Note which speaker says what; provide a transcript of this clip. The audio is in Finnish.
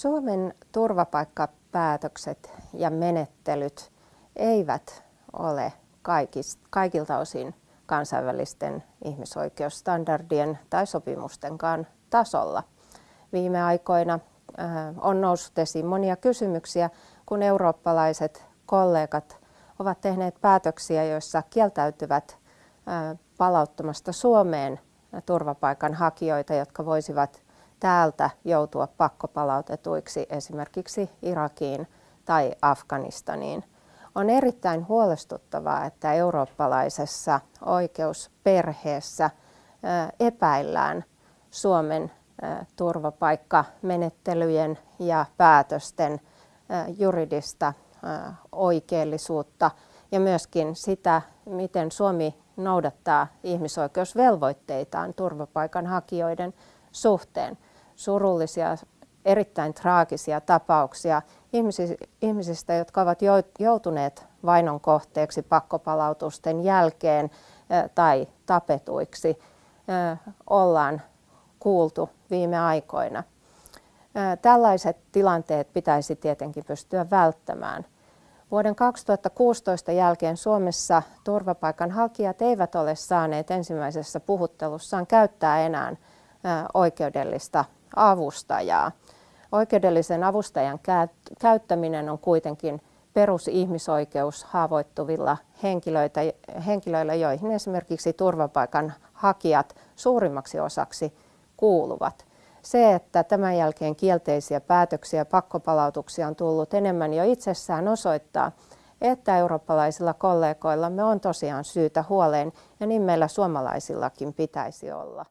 Speaker 1: Suomen turvapaikkapäätökset ja menettelyt eivät ole kaikilta osin kansainvälisten ihmisoikeusstandardien tai sopimustenkaan tasolla. Viime aikoina äh, on noussut esiin monia kysymyksiä, kun eurooppalaiset kollegat ovat tehneet päätöksiä, joissa kieltäytyvät äh, palauttamasta Suomeen turvapaikanhakijoita, jotka voisivat täältä joutua pakkopalautetuiksi esimerkiksi Irakiin tai Afganistaniin. On erittäin huolestuttavaa, että eurooppalaisessa oikeusperheessä epäillään Suomen turvapaikkamenettelyjen ja päätösten juridista oikeellisuutta ja myöskin sitä, miten Suomi noudattaa ihmisoikeusvelvoitteitaan turvapaikanhakijoiden suhteen surullisia, erittäin traagisia tapauksia ihmisistä, jotka ovat joutuneet vainon kohteeksi pakkopalautusten jälkeen tai tapetuiksi, ollaan kuultu viime aikoina. Tällaiset tilanteet pitäisi tietenkin pystyä välttämään. Vuoden 2016 jälkeen Suomessa turvapaikanhakijat eivät ole saaneet ensimmäisessä puhuttelussaan käyttää enää oikeudellista avustajaa. Oikeudellisen avustajan käyttäminen on kuitenkin perusihmisoikeus haavoittuvilla henkilöitä, henkilöillä, joihin esimerkiksi turvapaikan hakijat suurimmaksi osaksi kuuluvat. Se, että tämän jälkeen kielteisiä päätöksiä ja pakkopalautuksia on tullut enemmän jo itsessään osoittaa, että eurooppalaisilla kollegoillamme on tosiaan syytä huoleen ja niin meillä suomalaisillakin pitäisi olla.